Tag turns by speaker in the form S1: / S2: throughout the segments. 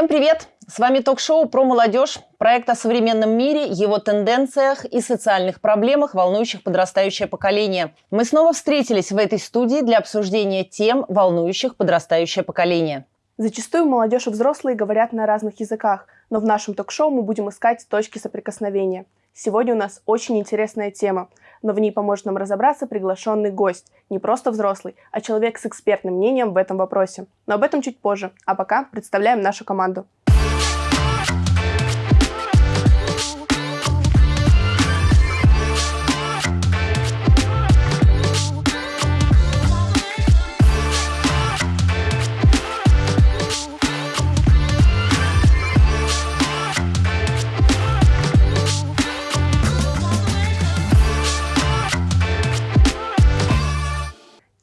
S1: Всем привет! С вами ток-шоу про молодежь, проект о современном мире, его тенденциях и социальных проблемах, волнующих подрастающее поколение. Мы снова встретились в этой студии для обсуждения тем, волнующих подрастающее поколение.
S2: Зачастую молодежь и взрослые говорят на разных языках, но в нашем ток-шоу мы будем искать точки соприкосновения. Сегодня у нас очень интересная тема, но в ней поможет нам разобраться приглашенный гость, не просто взрослый, а человек с экспертным мнением в этом вопросе. Но об этом чуть позже, а пока представляем нашу команду.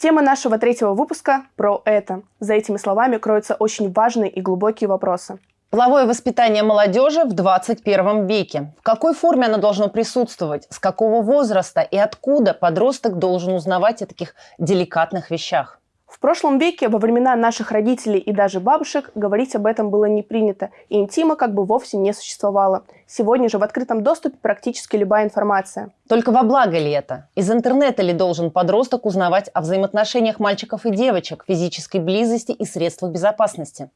S2: Тема нашего третьего выпуска про это. За этими словами кроются очень важные и глубокие вопросы.
S1: Половое воспитание молодежи в 21 веке. В какой форме оно должно присутствовать? С какого возраста и откуда подросток должен узнавать о таких деликатных вещах?
S2: В прошлом веке, во времена наших родителей и даже бабушек, говорить об этом было не принято, и интима как бы вовсе не существовало. Сегодня же в открытом доступе практически любая информация.
S1: Только во благо ли это? Из интернета ли должен подросток узнавать о взаимоотношениях мальчиков и девочек, физической близости и средствах безопасности?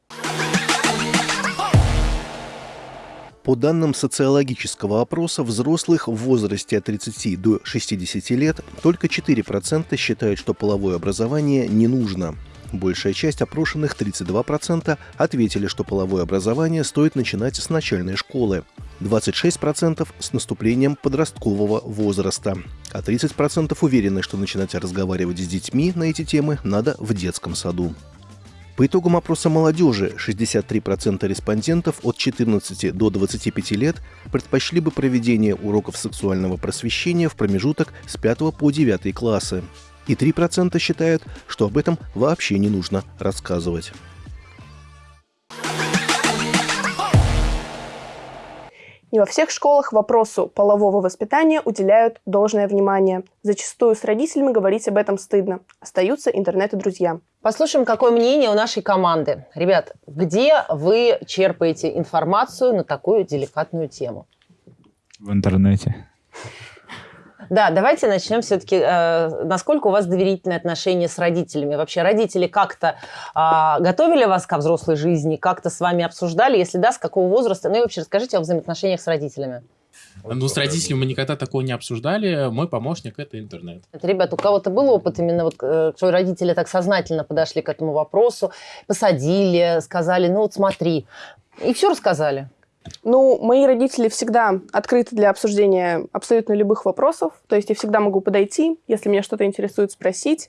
S3: По данным социологического опроса, взрослых в возрасте от 30 до 60 лет только 4% считают, что половое образование не нужно. Большая часть опрошенных, 32%, ответили, что половое образование стоит начинать с начальной школы, 26% с наступлением подросткового возраста, а 30% уверены, что начинать разговаривать с детьми на эти темы надо в детском саду. По итогам опроса молодежи 63% респондентов от 14 до 25 лет предпочли бы проведение уроков сексуального просвещения в промежуток с 5 по 9 классы. И 3% считают, что об этом вообще не нужно рассказывать.
S2: Не во всех школах вопросу полового воспитания уделяют должное внимание. Зачастую с родителями говорить об этом стыдно. Остаются интернет и друзья.
S1: Послушаем, какое мнение у нашей команды. Ребят, где вы черпаете информацию на такую деликатную тему?
S4: В интернете.
S1: Да, давайте начнем все-таки. Э, насколько у вас доверительные отношения с родителями? Вообще родители как-то э, готовили вас ко взрослой жизни, как-то с вами обсуждали? Если да, с какого возраста? Ну и вообще расскажите о взаимоотношениях с родителями.
S5: Ну, с родителями мы никогда такого не обсуждали. Мой помощник – это интернет.
S1: Ребят, у кого-то был опыт именно, вот, э, что родители так сознательно подошли к этому вопросу, посадили, сказали, ну вот смотри, и все рассказали?
S2: Ну, мои родители всегда открыты для обсуждения абсолютно любых вопросов. То есть я всегда могу подойти, если меня что-то интересует, спросить.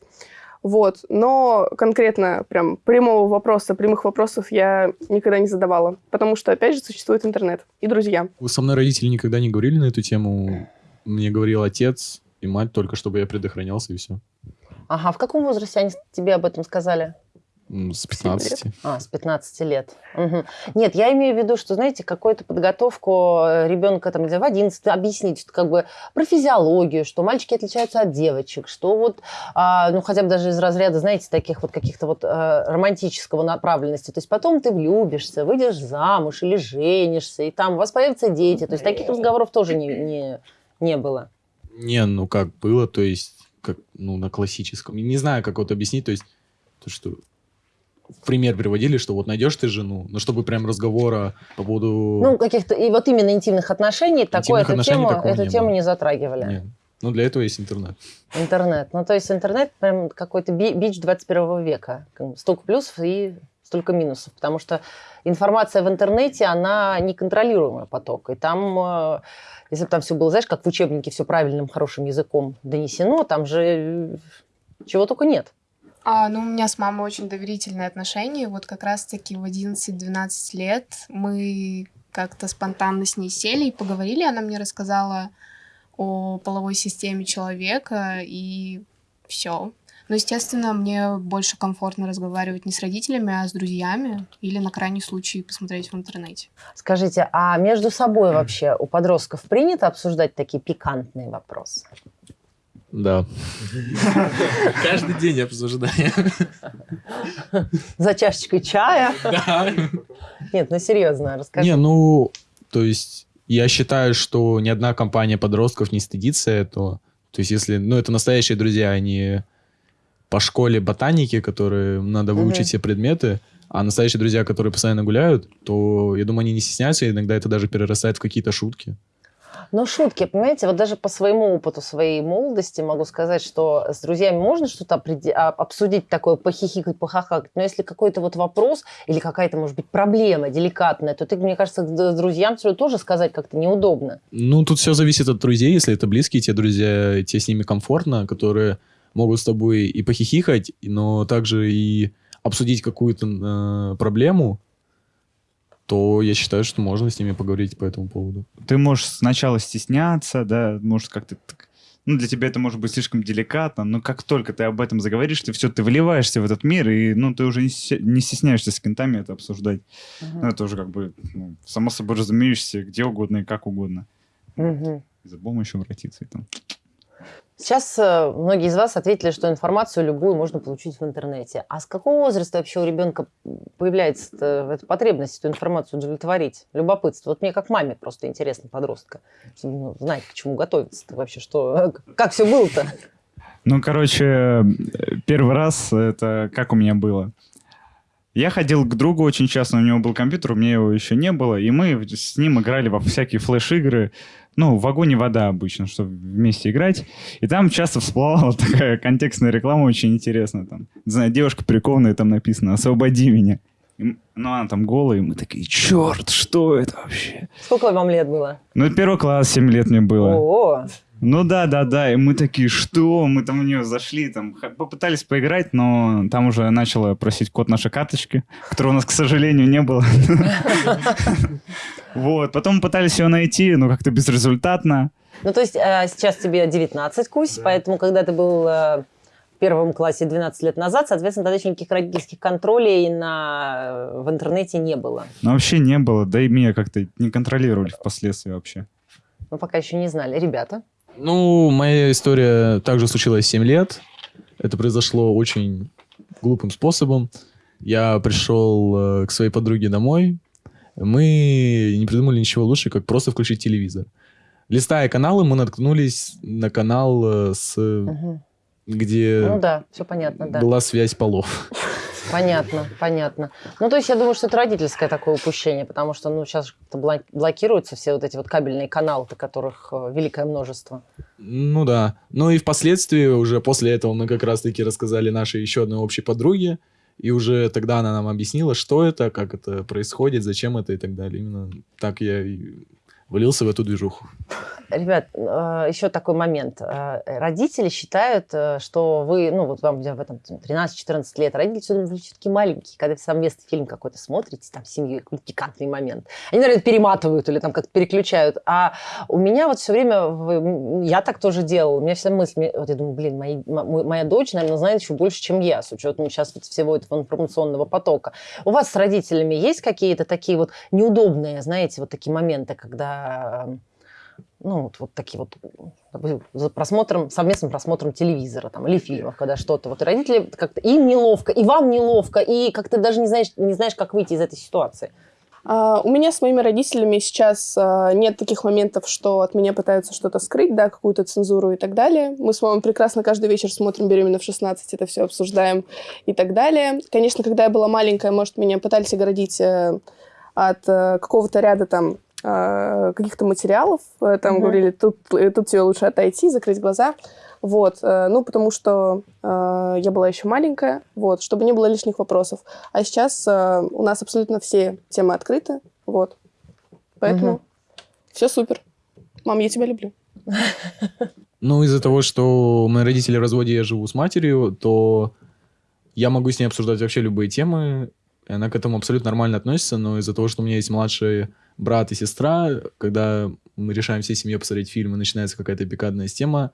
S2: Вот. Но конкретно прям прямого вопроса, прямых вопросов я никогда не задавала. Потому что, опять же, существует интернет и друзья.
S4: Вы со мной родители никогда не говорили на эту тему. Мне говорил отец и мать только, чтобы я предохранялся и все.
S1: Ага, в каком возрасте они тебе об этом сказали?
S4: С 15.
S1: А, с 15 лет. Угу. Нет, я имею в виду, что, знаете, какую-то подготовку э, ребенка там, в 11 объяснить, что, как бы про физиологию, что мальчики отличаются от девочек, что вот, а, ну, хотя бы даже из разряда, знаете, таких вот каких-то вот а, романтического направленности. То есть потом ты влюбишься, выйдешь замуж или женишься, и там у вас появятся дети. То есть таких разговоров тоже не, не, не было.
S4: Не, ну как было, то есть, как, ну, на классическом. Не знаю, как вот объяснить, то есть, то, что пример приводили, что вот найдешь ты жену, но чтобы прям разговора по поводу...
S1: Ну, каких-то, и вот именно интимных отношений, интимных такой, отношений эту, тему, эту не тему не затрагивали. Нет.
S4: Ну, для этого есть интернет.
S1: Интернет. Ну, то есть интернет прям какой-то бич 21 века. Столько плюсов и столько минусов. Потому что информация в интернете, она неконтролируемый поток. И там, э, если бы там все было, знаешь, как в учебнике, все правильным, хорошим языком донесено, там же чего только нет.
S6: А, ну, у меня с мамой очень доверительные отношения. Вот как раз-таки в 11-12 лет мы как-то спонтанно с ней сели и поговорили. Она мне рассказала о половой системе человека, и все. Но, естественно, мне больше комфортно разговаривать не с родителями, а с друзьями или на крайний случай посмотреть в интернете.
S1: Скажите, а между собой вообще у подростков принято обсуждать такие пикантные вопросы?
S4: Да.
S5: Каждый день обсуждаем.
S1: За чашечкой чая?
S5: Да.
S1: Нет, ну серьезно, расскажи.
S4: Не, ну, то есть я считаю, что ни одна компания подростков не стыдится этого. То есть если, ну, это настоящие друзья, они по школе ботаники, которые надо выучить все предметы, а настоящие друзья, которые постоянно гуляют, то, я думаю, они не стесняются, и иногда это даже перерастает в какие-то шутки.
S1: Ну, шутки, понимаете, вот даже по своему опыту своей молодости могу сказать, что с друзьями можно что-то а, обсудить такое, похихикать, похахакать, но если какой-то вот вопрос или какая-то, может быть, проблема деликатная, то ты, мне кажется, с друзьям всё тоже сказать как-то неудобно.
S4: Ну, тут все зависит от друзей. Если это близкие те друзья, тебе с ними комфортно, которые могут с тобой и похихикать, но также и обсудить какую-то э, проблему, то я считаю, что можно с ними поговорить по этому поводу.
S7: Ты можешь сначала стесняться, да, может как-то... Ну, для тебя это может быть слишком деликатно, но как только ты об этом заговоришь, ты все, ты вливаешься в этот мир, и, ну, ты уже не, стесняешься с кентами это обсуждать. Ну, это уже как бы, ну, само собой разумеешься, где угодно и как угодно. И за помощью обратиться. И там.
S1: Сейчас э, многие из вас ответили, что информацию любую можно получить в интернете. А с какого возраста вообще у ребенка появляется эта потребность эту информацию удовлетворить? Любопытство. Вот мне как маме просто интересно, подростка, чтобы ну, знать, к чему готовиться вообще, что, как все было-то.
S7: Ну, короче, э, первый раз это как у меня было. Я ходил к другу очень часто, у него был компьютер, у меня его еще не было, и мы с ним играли во всякие флеш-игры, ну, в и вода обычно, чтобы вместе играть. И там часто всплывала такая контекстная реклама очень интересная. Там, не знаю, девушка прикованная, там написано «Освободи меня». И ну, она там голая, и мы такие, черт, что это вообще?
S1: Сколько вам лет было?
S7: Ну, первый класс, 7 лет мне было.
S1: О,
S7: Ну да, да, да. И мы такие, что? Мы там в нее зашли, там попытались поиграть, но там уже начала просить код нашей карточки, которого у нас, к сожалению, не было. Вот, потом пытались ее найти, но как-то безрезультатно.
S1: ну то есть э, сейчас тебе 19, Кусь, поэтому когда ты был э, в первом классе 12 лет назад, соответственно, тогда еще никаких родительских контролей на, в интернете не было.
S7: Но вообще не было, да и меня как-то не контролировали впоследствии вообще.
S1: Мы пока еще не знали. Ребята?
S4: Ну, моя история также случилась 7 лет. Это произошло очень глупым способом. Я пришел э, к своей подруге домой. Мы не придумали ничего лучше, как просто включить телевизор. Листая каналы, мы наткнулись на канал, э, с,
S1: Мгм.
S4: где
S1: Ну да, все понятно, да.
S4: была связь полов.
S1: Понятно, понятно. Ну, то есть я думаю, что это родительское такое упущение, потому что, ну, сейчас как-то блокируются все вот эти вот кабельные каналы, которых э, великое множество.
S4: Ну да. Ну и впоследствии, уже после этого мы как раз-таки рассказали нашей еще одной общей подруге, и уже тогда она нам объяснила, что это, как это происходит, зачем это и так далее. Именно так я влился в эту движуху.
S1: Ребят, э, еще такой момент. Э, Родители считают, э, что вы, ну, вот вам в этом 13-14 лет, родители все думают, вы все-таки маленькие, когда вы совместный фильм какой-то смотрите, там, с семьей, какой-то пикантный момент. Они, наверное, перематывают или там как-то переключают. А у меня вот все время, я так тоже делала, у меня вся мысль, вот я думаю, блин, мои- мо- моя дочь, наверное, знает еще больше, чем я, с учетом сейчас вот всего этого информационного потока. У вас с родителями есть какие-то такие вот неудобные, знаете, вот такие моменты, когда ну, вот, вот такие вот, за просмотром, совместным просмотром телевизора там, или фильмов, когда что-то. Вот и родители как-то, им неловко, и вам неловко, и как-то даже не знаешь, не знаешь, как выйти из этой ситуации.
S2: А, У меня с моими родителями сейчас а, нет таких моментов, что от меня пытаются что-то скрыть, да, какую-то цензуру и так далее. Мы с мамой прекрасно каждый вечер смотрим «Беременна в 16», это все обсуждаем и так далее. Конечно, когда я была маленькая, может, меня пытались оградить э, от э, какого-то ряда там каких-то материалов. Э, Там
S1: Мгм.
S2: говорили, тут, тут тебе лучше отойти, закрыть глаза. Вот, э, ну, потому что э, я была еще маленькая, вот, чтобы не было лишних вопросов. А сейчас э, у нас абсолютно все темы открыты, вот. Поэтому
S1: Мгм.
S2: все супер. Мам, я тебя люблю.
S4: Ну, из-за того, что мои родители в разводе, я живу с матерью, то я могу с ней обсуждать вообще любые темы, и она к этому абсолютно нормально относится, но из-за того, что у меня есть младший брат и сестра, когда мы решаем всей семьей посмотреть фильм, и начинается какая-то пикантная тема,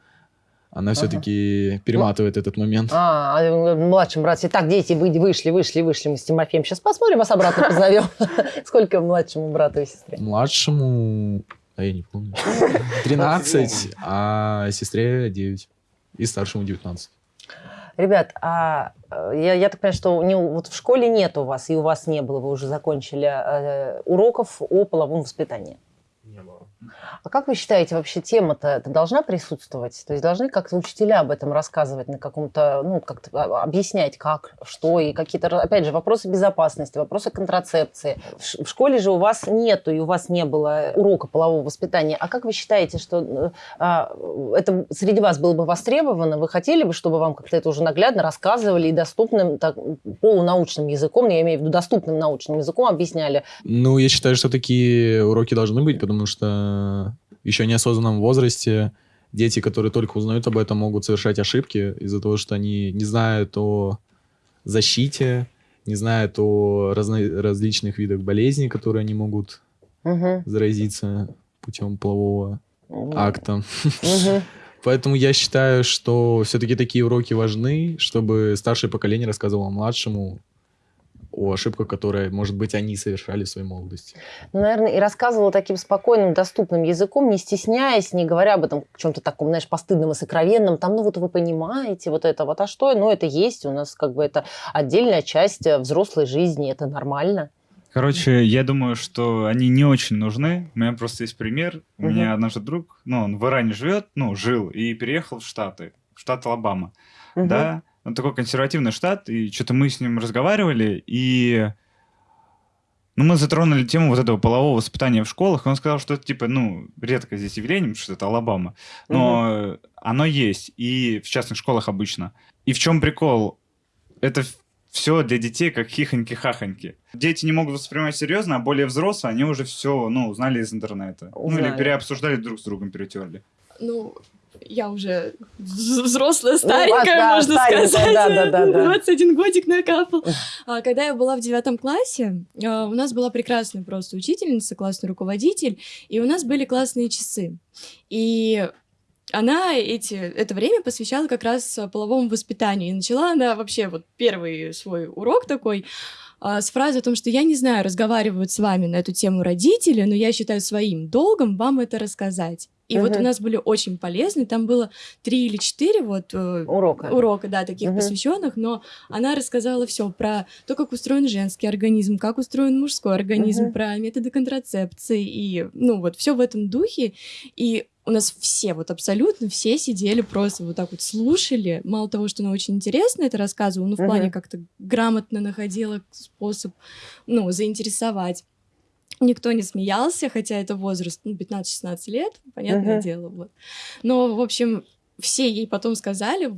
S4: она все-таки перематывает этот момент.
S1: А, а младшим брат, так, дети, вы- вышли, вышли, вышли, мы с Тимофеем сейчас посмотрим, вас обратно позовем. Сколько младшему брату и сестре?
S4: Младшему, а я не помню, 13, а сестре 9. и старшему 19.
S1: Ребят, а э, я, я так понимаю, что не, вот в школе нет у вас, и у вас не было, вы уже закончили э, уроков о половом воспитании. А как вы считаете, вообще тема-то это должна присутствовать? То есть должны как-то учителя об этом рассказывать на каком-то, ну, как-то а, объяснять, как, что, и какие-то, опять же, вопросы безопасности, вопросы контрацепции. В школе же у вас нету, и у вас не было урока полового воспитания. А как вы считаете, что э, а, это среди вас было бы востребовано? Вы хотели бы, чтобы вам как-то это уже наглядно рассказывали и доступным, так, полунаучным языком, я имею в виду доступным научным языком объясняли?
S4: Ну, я считаю, что такие уроки должны быть, потому что еще неосознанном возрасте дети, которые только узнают об этом, могут совершать ошибки из-за того, что они не знают о защите, не знают о разно- различных видах болезней, которые они могут
S1: Мгм.
S4: заразиться путем полового акта.
S1: Мгм.
S4: Поэтому я считаю, что все-таки такие уроки важны, чтобы старшее поколение рассказывало младшему о ошибках, которые, может быть, они совершали в своей молодости.
S1: Ну, наверное, и рассказывала таким спокойным, доступным языком, не стесняясь, не говоря об этом чем-то таком, знаешь, постыдном и сокровенном. Там, ну вот вы понимаете, вот это вот, а что? Ну, это есть у нас как бы это отдельная часть э, взрослой жизни, это нормально.
S7: Короче, я думаю, что они не очень нужны. У меня просто есть пример. У
S1: Мгм.
S7: меня однажды друг, ну, он в Иране живет, ну, жил, и переехал в Штаты, в штат Алабама.
S1: Мгм.
S7: Да, он такой консервативный штат, и что-то мы с ним разговаривали, и ну, мы затронули тему вот этого полового воспитания в школах, и он сказал, что это, типа, ну, редко здесь явление, что это Алабама, но оно есть, и в частных школах обычно. И в чем прикол? Это все для детей как хихоньки-хахоньки. Дети не могут воспринимать серьезно, а более взрослые, они уже все, ну, узнали из интернета. Ну, или
S1: Узнали.
S7: переобсуждали друг с другом, перетерли.
S8: Ну, я уже вз- взрослая,
S1: вас,
S8: старенькая,
S1: да,
S8: можно
S1: старенькая,
S8: сказать.
S1: да, да, да, да.
S8: 21 годик накапал. А, Когда я была в девятом классе, а, у нас была прекрасная просто учительница, классный руководитель, и у нас были классные часы. И она эти, это время посвящала как раз половому воспитанию. И начала она вообще вот первый свой урок такой а, с фразы о том, что я не знаю, разговаривают с вами на эту тему родители, но я считаю своим долгом вам это рассказать. И вот
S1: Мгм.
S8: у нас были очень полезны, там было три или четыре вот э,
S1: Урока.
S8: урока, да, таких
S1: Мгм.
S8: посвященных, но она рассказала все про то, как устроен женский организм, как устроен мужской организм,
S1: Мгм.
S8: про методы контрацепции и, ну, вот все в этом духе. И у нас все, вот абсолютно все сидели просто вот так вот слушали. Мало того, что она очень интересно это рассказывала, но в плане
S1: Мгм.
S8: как-то грамотно находила способ, ну, заинтересовать. Никто не смеялся, хотя это возраст, ну, 15-16 лет, понятное
S1: Мгм.
S8: дело, вот. Но, в общем, все ей потом сказали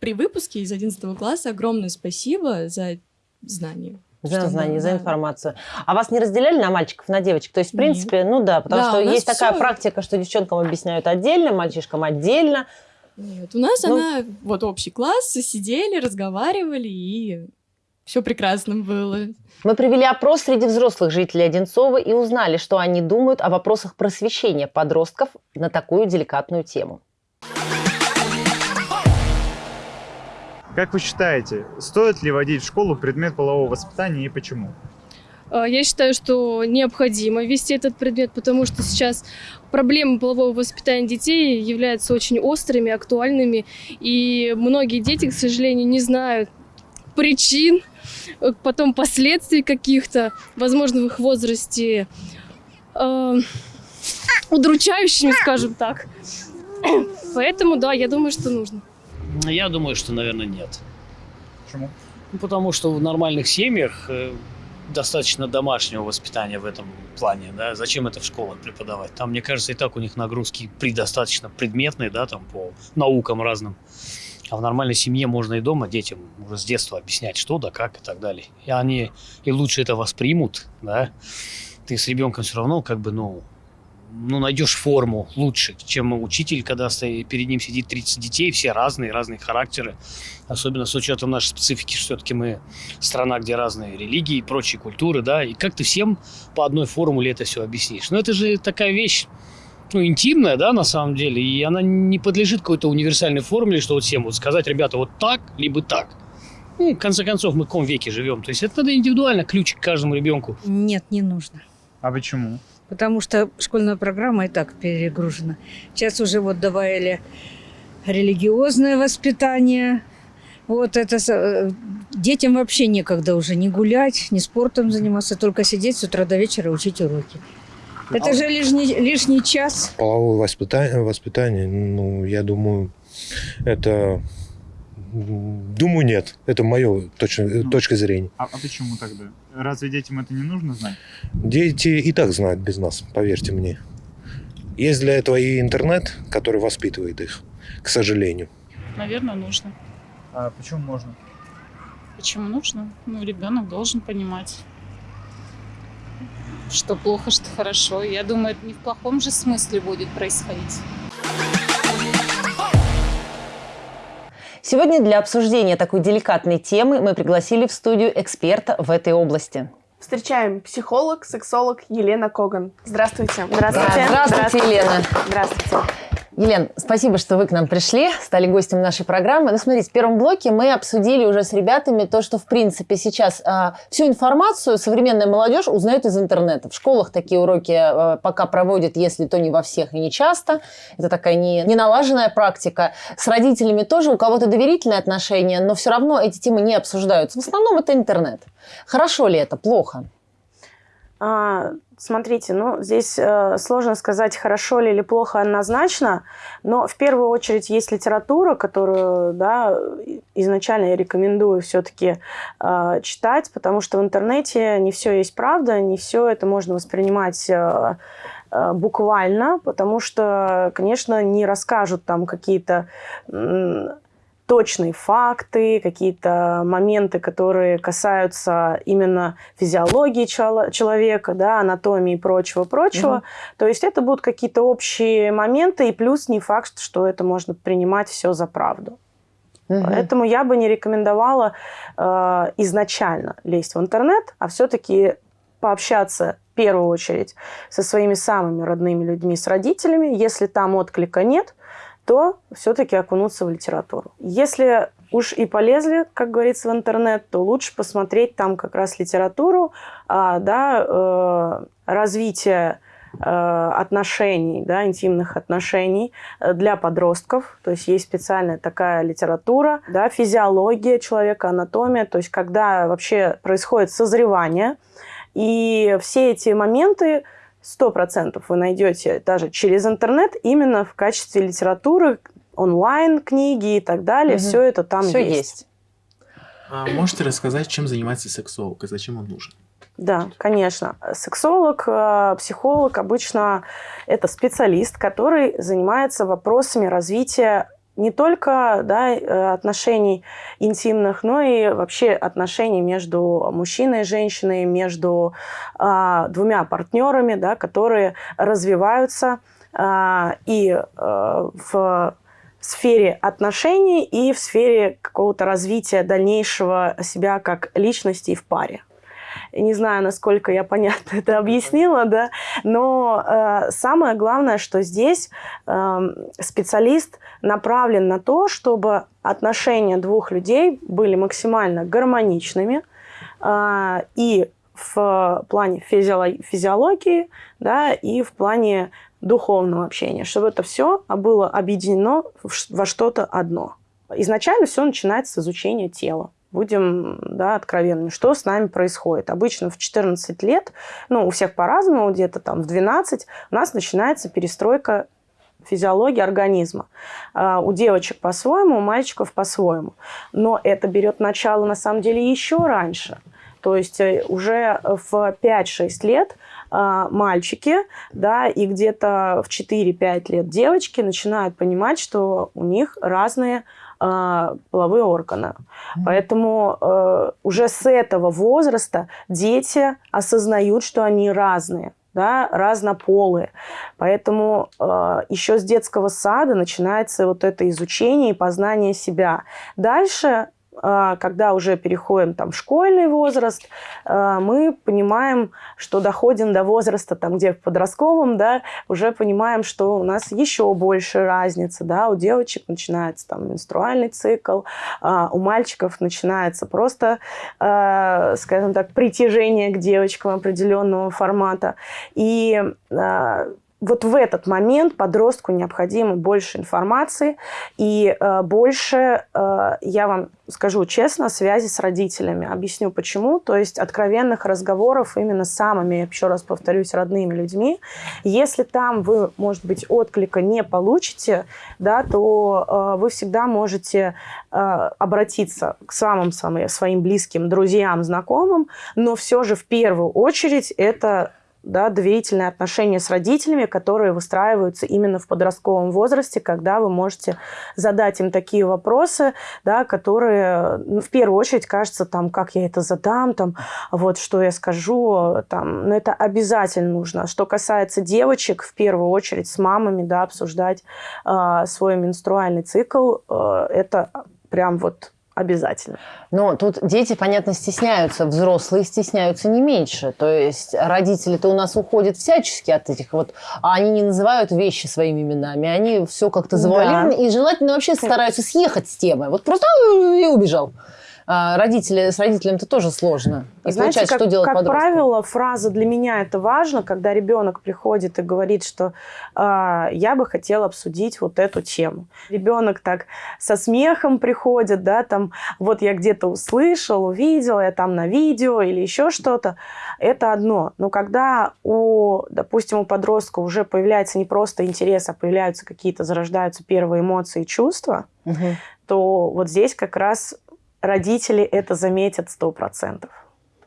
S8: при выпуске из 11 класса огромное спасибо за знания.
S1: За
S8: да,
S1: за информацию. А вас не разделяли на мальчиков, на девочек? То есть, в
S8: Нет.
S1: принципе, ну да, потому
S8: Да,
S1: что есть такая
S8: всё-
S1: практика, что девчонкам объясняют отдельно, мальчишкам отдельно.
S8: Нет, у нас
S1: Ну.
S8: она, вот общий класс, сидели, разговаривали, и все прекрасно было.
S1: Мы провели опрос среди взрослых жителей Одинцова и узнали, что они думают о вопросах просвещения подростков на такую деликатную тему.
S7: Как вы считаете, стоит ли вводить в школу предмет полового воспитания и почему?
S9: А, Я считаю, что необходимо ввести этот предмет, потому что сейчас проблемы полового воспитания детей являются очень острыми, актуальными, и многие дети, к сожалению, не знают причин, э, потом последствий каких-то, возможно, в их возрасте э, удручающими, скажем так. Поэтому, да, я думаю, что нужно.
S10: Я думаю, что, наверное, нет.
S7: Почему?
S10: Ну, потому что в нормальных семьях э, достаточно домашнего воспитания в этом плане, да, зачем это в школах преподавать? Там, мне кажется, и так у них нагрузки предостаточно предметные, да, там по наукам разным. А в нормальной семье можно и дома детям уже с детства объяснять, что да, как и так далее. И они и лучше это воспримут, да. Ты с ребенком все равно как бы, ну, ну, найдешь форму лучше, чем учитель, когда перед ним сидит 30 детей, все разные, разные характеры. Особенно с учетом нашей специфики, что все-таки мы страна, где разные религии и прочие культуры, да, и как ты всем по одной формуле это все объяснишь? Ну, это же такая вещь, ну, интимная, да, на самом деле, и она не подлежит какой-то универсальной формуле, что вот всем вот сказать, ребята, вот так, либо так. Ну, в конце концов, мы в каком веке живем? То есть это надо индивидуально, ключ к каждому ребенку.
S11: Нет, не нужно.
S7: А почему?
S11: Потому что школьная программа и так перегружена. Сейчас уже вот добавили религиозное воспитание. Вот это э, детям вообще некогда уже не гулять, не спортом заниматься, только сидеть с утра до вечера учить уроки. Это же лишний, лишний час.
S12: Половое воспитание, воспитание, ну, я думаю, это... Думаю, нет. Это мое точно, ну, точка зрения.
S7: А, а почему тогда? Разве детям это не нужно знать?
S12: Дети и так знают без нас, поверьте мне. Есть для этого и интернет, который воспитывает их, к сожалению.
S13: Наверное, нужно.
S7: А почему можно?
S13: Почему нужно? Ну, ребенок должен понимать, что плохо, что хорошо. Я думаю, это не в плохом же смысле будет происходить.
S1: Сегодня для обсуждения такой деликатной темы мы пригласили в студию эксперта в этой области.
S2: Встречаем психолог, сексолог Елена Коган. Здравствуйте.
S1: Здравствуйте. Здравствуйте, Здравствуйте. Елена.
S2: Здравствуйте.
S1: Елен, спасибо, что вы к нам пришли, стали гостем нашей программы. Ну, смотрите, в первом блоке мы обсудили уже с ребятами то, что, в принципе, сейчас а, всю информацию современная молодежь узнает из интернета. В школах такие уроки а, пока проводят, если то не во всех и не часто. Это такая не, не налаженная практика. С родителями тоже у кого-то доверительные отношения, но все равно эти темы не обсуждаются. В основном это интернет. Хорошо ли это, плохо?
S14: А, смотрите, ну, здесь э, сложно сказать, хорошо ли или плохо однозначно, но в первую очередь есть литература, которую, да, изначально я рекомендую все-таки э, читать, потому что в интернете не все есть правда, не все это можно воспринимать э, э, буквально, потому что, конечно, не расскажут там какие-то точные факты, какие-то моменты, которые касаются именно физиологии человека, да, анатомии и прочего-прочего. Угу. То есть это будут какие-то общие моменты, и плюс не факт, что это можно принимать все за правду. Угу. Поэтому я бы не рекомендовала э, изначально лезть в интернет, а все-таки пообщаться в первую очередь со своими самыми родными людьми, с родителями. Если там отклика нет, то все-таки окунуться в литературу. Если уж и полезли, как говорится, в интернет, то лучше посмотреть там как раз литературу, а, да, э, развитие э, отношений, да, интимных отношений э, для подростков. То есть есть специальная такая литература, да, физиология человека, анатомия, то есть когда вообще происходит созревание. И все эти моменты сто процентов вы найдете даже через интернет именно в качестве литературы, онлайн книги и так далее. Угу. Все это там
S1: Все есть. есть.
S5: А можете рассказать, чем занимается сексолог и зачем он нужен?
S14: Да, конечно. Сексолог, э, психолог обычно это специалист, который занимается вопросами развития не только да, э, отношений интимных, но и вообще отношений между мужчиной и женщиной, между а, двумя партнерами, да, которые развиваются а, и а, в сфере отношений, и в сфере какого-то развития дальнейшего себя как личности в паре. Не знаю, насколько я понятно это объяснила, да, но э, самое главное, что здесь э, специалист направлен на то, чтобы отношения двух людей были максимально гармоничными э, и в плане физиологии, физиологии, да, и в плане духовного общения, чтобы это все было объединено во что-то одно. Изначально все начинается с изучения тела будем да, откровенны, что с нами происходит. Обычно в 14 лет, ну, у всех по-разному, где-то там в 12 у нас начинается перестройка физиологии организма. А, у девочек по-своему, у мальчиков по-своему. Но это берет начало, на самом деле, еще раньше. То есть э, уже в 5-6 лет а, мальчики, да, и где-то в 4-5 лет девочки начинают понимать, что у них разные э, половые органы. Mm-hmm. Поэтому э, уже с этого возраста дети осознают, что они разные да, разнополые. Поэтому э, еще с детского сада начинается вот это изучение и познание себя. Дальше когда уже переходим там, в школьный возраст, а, мы понимаем, что доходим до возраста, там, где в подростковом, да, уже понимаем, что у нас еще больше разница. Да, у девочек начинается там, менструальный цикл, а, у мальчиков начинается просто, скажем так, притяжение к девочкам определенного формата. И вот в этот момент подростку необходимо больше информации и э, больше, э, я вам скажу честно, связи с родителями. Объясню почему. То есть откровенных разговоров именно с самыми, еще раз повторюсь, родными людьми. Если там вы, может быть, отклика не получите, да, то э, вы всегда можете э, обратиться к самым, самым своим близким друзьям, знакомым, но все же в первую очередь это да, доверительные отношения с родителями, которые выстраиваются именно в подростковом возрасте, когда вы можете задать им такие вопросы, да, которые ну, в первую очередь кажется, там, как я это задам, там, вот, что я скажу, там, но это обязательно нужно. Что касается девочек, в первую очередь с мамами, да, обсуждать э, свой менструальный цикл, э, это прям вот обязательно.
S1: Но тут дети, понятно, стесняются, взрослые стесняются не меньше. То есть родители-то у нас уходят всячески от этих вот, а они не называют вещи своими именами, они все как-то завуалированы да. и желательно вообще стараются съехать с темы. Вот просто и убежал. А, родители, с родителями-то тоже сложно.
S14: И Знаете, как, что делать как подростку. правило, фраза «для меня это важно», когда ребенок приходит и говорит, что э, «я бы хотел обсудить вот эту тему». Ребенок так со смехом приходит, да, там «вот я где-то услышал, увидел, я там на видео» или еще что-то. Это одно. Но когда у, допустим, у подростка уже появляется не просто интерес, а появляются какие-то, зарождаются первые эмоции и чувства, угу. то вот здесь как раз родители это заметят сто процентов.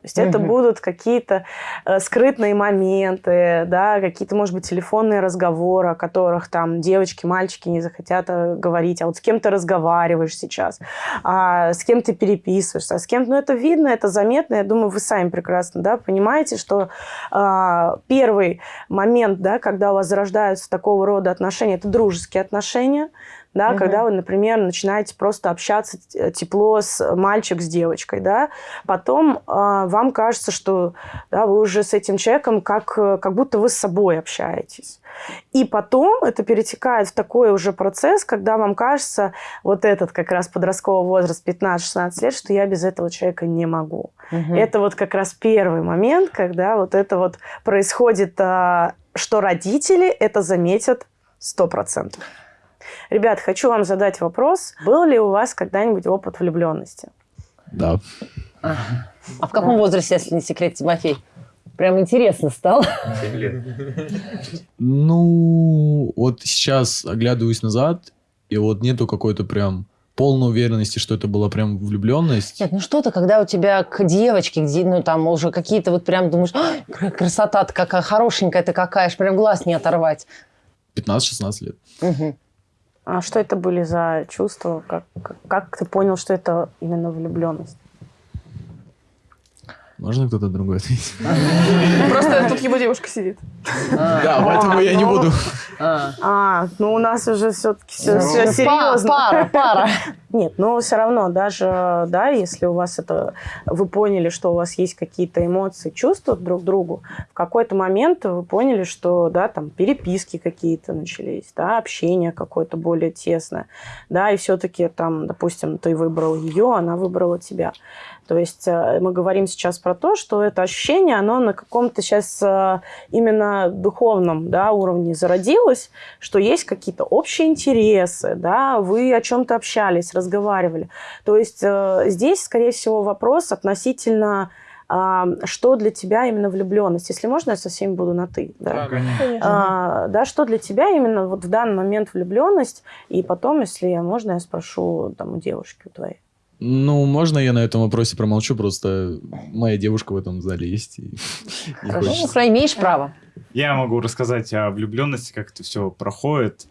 S14: То есть угу. это будут какие-то э, скрытные моменты, да, какие-то, может быть, телефонные разговоры, о которых там девочки, мальчики не захотят э, говорить. А вот с кем ты разговариваешь сейчас, а с кем ты переписываешься, а с кем... Ну, это видно, это заметно. Я думаю, вы сами прекрасно, да, понимаете, что э, первый момент, да, когда у вас зарождаются такого рода отношения, это дружеские отношения, да, угу. когда вы, например, начинаете просто общаться тепло с мальчик с девочкой, да, потом э, вам кажется, что да, вы уже с этим человеком как, как будто вы с собой общаетесь. И потом это перетекает в такой уже процесс, когда вам кажется, вот этот как раз подростковый возраст 15-16 лет, что я без этого человека не могу. Угу. Это вот как раз первый момент, когда вот это вот происходит, а, что родители это заметят 100%. Ребят, хочу вам задать вопрос. Был ли у вас когда-нибудь опыт влюбленности?
S4: Да.
S1: А, а в каком возрасте, если не секрет, Тимофей? Прям интересно стало.
S4: Ну, вот сейчас оглядываюсь назад, и вот нету какой-то прям полной уверенности, что это была прям влюбленность.
S1: Нет, ну что-то, когда у тебя к девочке, где, ну там уже какие-то вот прям думаешь, красота-то какая хорошенькая ты какая, аж прям глаз не оторвать.
S4: 15-16 лет. Угу.
S14: А что это были за чувства? Как, как, как ты понял, что это именно влюбленность?
S4: Можно кто-то другой ответить?
S2: Просто тут его девушка сидит.
S4: Да, поэтому я не буду.
S14: А, ну у нас уже все-таки все серьезно.
S1: Пара, пара.
S14: Нет, но все равно, даже, да, если у вас это, вы поняли, что у вас есть какие-то эмоции, чувства друг к другу, в какой-то момент вы поняли, что, да, там, переписки какие-то начались, да, общение какое-то более тесное, да, и все-таки там, допустим, ты выбрал ее, она выбрала тебя. То есть э, мы говорим сейчас про то, что это ощущение, оно на каком-то сейчас э, именно духовном да, уровне зародилось, что есть какие-то общие интересы, да, вы о чем-то общались, разговаривали. То есть э, здесь, скорее всего, вопрос относительно а, что для тебя именно влюбленность? Если можно, я со всеми буду на ты. Да, да конечно. А, да, что для тебя именно вот в данный момент влюбленность? И потом, если можно, я спрошу там у девушки у твоей.
S4: Ну, можно я на этом вопросе промолчу, просто моя девушка в этом зале есть. И,
S1: Хорошо, ну, имеешь право.
S7: Я могу рассказать о влюбленности, как это все проходит.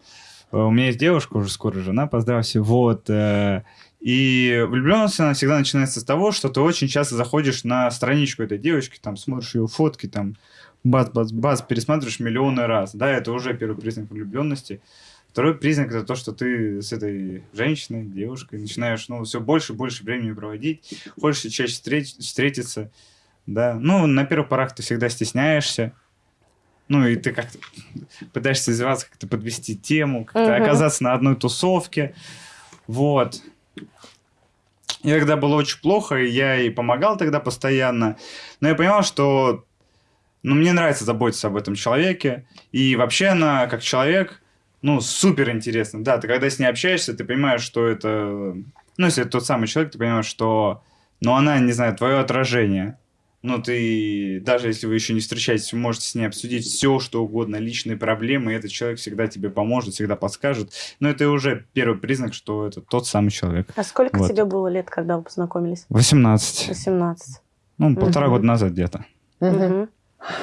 S7: Э, у меня есть девушка, уже скоро жена, поздравься, вот. Э, и влюбленность, она всегда начинается с того, что ты очень часто заходишь на страничку этой девочки, там, смотришь ее фотки, там, бац-бац-бац, пересматриваешь миллионы раз. Да, это уже первый признак влюбленности. Второй признак это то, что ты с этой женщиной, девушкой начинаешь, ну, все больше и больше времени проводить, хочешь чаще встреч, встретиться, да. Ну, на первых порах ты всегда стесняешься, ну, и ты как-то пытаешься издеваться, как-то подвести тему, как-то угу. оказаться на одной тусовке, вот. И тогда было очень плохо, и я ей помогал тогда постоянно, но я понял, что ну, мне нравится заботиться об этом человеке. И вообще она, как человек, ну, супер интересна. Да, ты когда с ней общаешься, ты понимаешь, что это... Ну, если это тот самый человек, ты понимаешь, что... Ну, она, не знаю, твое отражение. Ну, ты, даже если вы еще не встречаетесь, вы можете с ней обсудить все, что угодно, личные проблемы, и этот человек всегда тебе поможет, всегда подскажет. Но это уже первый признак, что это тот самый человек.
S14: А сколько
S7: Вот.
S14: тебе было лет, когда вы познакомились?
S7: 18.
S14: 18.
S7: Ну, полтора
S14: Мгм.
S7: года назад где-то.
S14: Мгм.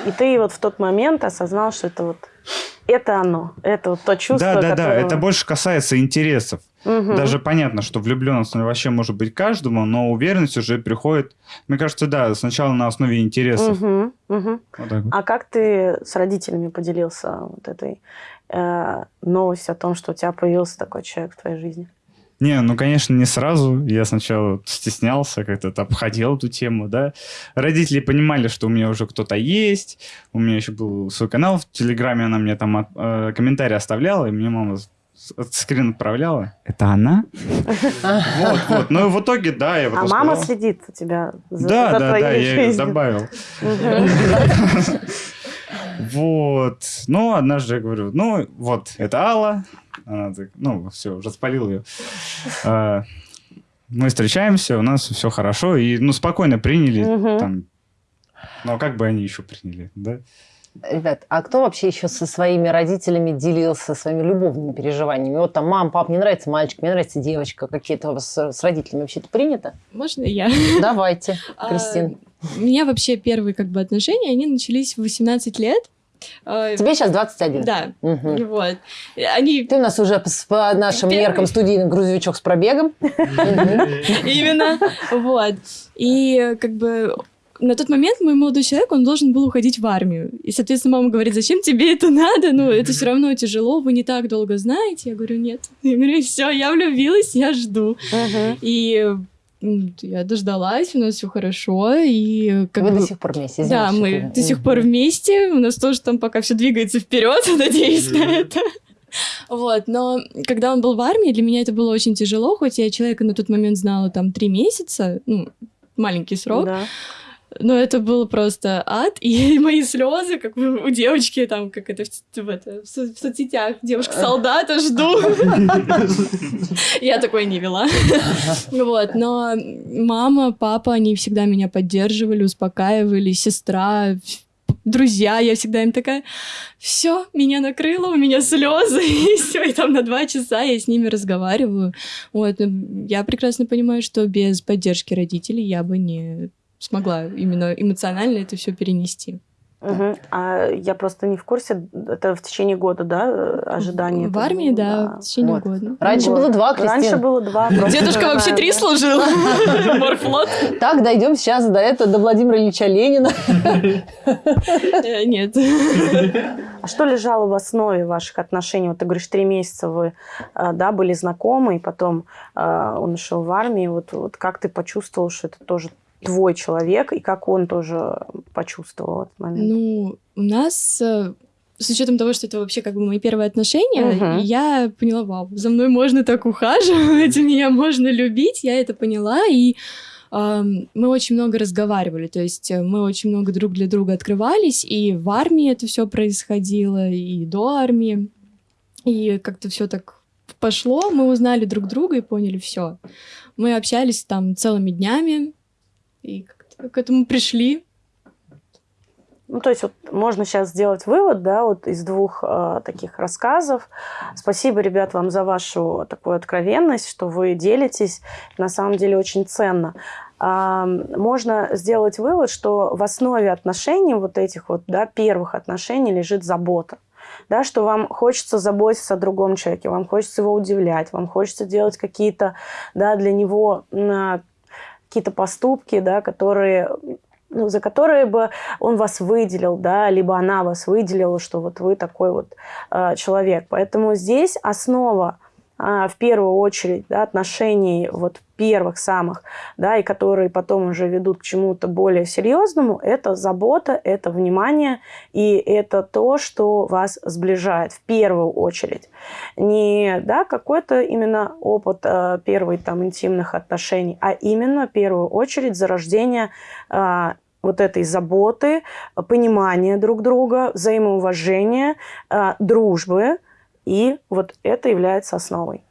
S14: И ты вот в тот момент осознал, что это вот это оно, это вот то чувство,
S7: Да, да, да,
S14: которое-
S7: это больше касается интересов.
S14: Мгм.
S7: Даже понятно, что влюбленность вообще может быть каждому, но уверенность уже приходит, мне кажется, да, сначала на основе интересов.
S14: Мгм, мгм.
S7: Вот так вот.
S14: А как ты с родителями поделился вот этой э, новостью о том, что у тебя появился такой человек в твоей жизни?
S7: Не, ну, конечно, не сразу. Я сначала стеснялся, как-то обходил эту тему, да. Родители понимали, что у меня уже кто-то есть. У меня еще был свой канал в Телеграме, она мне там от- э, комментарии оставляла, и мне мама скрин отправляла. Это она? Вот, вот. Ну, и в итоге, да, я
S14: А мама следит у тебя за,
S7: Да,
S14: за
S7: да,
S14: твоей
S7: да, я ее
S14: жизнью.
S7: добавил. Вот. Ну, однажды я говорю, ну, вот, это Алла. Она так, ну, все, распалил ее. А, Мы встречаемся, у нас все хорошо. И, ну, спокойно приняли.
S1: Мгм.
S7: Там, ну, а как бы они еще приняли, да?
S1: Ребят, а кто вообще еще со своими родителями делился своими любовными переживаниями? Вот там, мам, пап, мне нравится мальчик, мне нравится девочка. Какие-то у вас с, с родителями вообще это принято?
S8: Можно я?
S1: Давайте,
S8: А,
S1: Кристина.
S8: У меня вообще первые как бы отношения, они начались в 18 лет. А,
S1: Тебе сейчас 21?
S8: Да.
S1: Мгм.
S8: Вот. Они...
S1: Ты у нас уже по, нашим
S8: Первый.
S1: меркам студийный грузовичок с пробегом.
S8: Именно. Вот. И как бы на тот момент мой молодой человек, он должен был уходить в армию. И, соответственно, мама говорит, зачем тебе это надо? Ну, это все равно тяжело, вы не так долго знаете. Я говорю, нет. Я говорю, все, я влюбилась, я жду. И я дождалась, у нас все хорошо, и как
S1: Вы
S8: бы...
S1: до сих пор вместе,
S8: Да, мы
S1: я-
S8: до сих пор вместе, у нас тоже там пока все двигается вперед, надеюсь на это. Вот, но когда он был в армии, для меня это было очень тяжело, хоть я человека на тот момент знала там три месяца, ну, маленький срок,
S14: Да.
S8: Но это было просто ад, и мои слезы, как у девочки там, как это в, в это, в со- в соцсетях, девушка-солдата жду. Я такой не вела. Вот, но мама, папа, они всегда меня поддерживали, успокаивали, сестра, друзья, я всегда им такая, все, меня накрыло, у меня слезы, и все, и там на два часа я с ними разговариваю. Вот, я прекрасно понимаю, что без поддержки родителей я бы не смогла именно эмоционально это все перенести.
S14: Мгм. А я просто не в курсе, это в течение года, да, э, ожидание?
S8: В армии, да, в течение
S14: Вот.
S8: года.
S1: Раньше
S14: Вот.
S1: было два, Кристина.
S14: Раньше было два. просто
S8: Дедушка вообще три
S14: да.
S8: служил. Морфлот.
S1: Так, дойдем сейчас до этого, до Владимира Ильича Ленина.
S8: Э, Нет.
S14: А что лежало в основе ваших отношений? Вот ты говоришь, три месяца вы э, да, были знакомы, и потом он ушел в армию. Вот, вот как ты почувствовал, что это тоже твой человек, и как он тоже почувствовал этот момент?
S8: Ну, у нас э, с учетом того, что это вообще как бы мои первые отношения,
S14: Мгм.
S8: я поняла, вау, за мной можно так ухаживать, меня можно любить, я это поняла, и мы очень много разговаривали, то есть э, мы очень много друг для друга открывались, и в армии это все происходило, и до армии, и как-то все так пошло, мы узнали друг друга и поняли все. Мы общались там целыми днями, и как-то к этому пришли.
S14: Ну, то есть вот можно сейчас сделать вывод, да, вот из двух э, таких рассказов. Спасибо, ребят, вам за вашу такую откровенность, что вы делитесь. На самом деле очень ценно. А, можно сделать вывод, что в основе отношений вот этих вот, да, первых отношений лежит забота. Да, что вам хочется заботиться о другом человеке, вам хочется его удивлять, вам хочется делать какие-то да, для него какие-то поступки, да, которые ну, за которые бы он вас выделил, да, либо она вас выделила, что вот вы такой вот э, человек. Поэтому здесь основа в первую очередь да, отношений вот первых самых, да, и которые потом уже ведут к чему-то более серьезному, это забота, это внимание, и это то, что вас сближает в первую очередь. Не да, какой-то именно опыт э, первых там интимных отношений, а именно в первую очередь зарождение э, вот этой заботы, понимания друг друга, взаимоуважения, э, дружбы. И вот это является основой.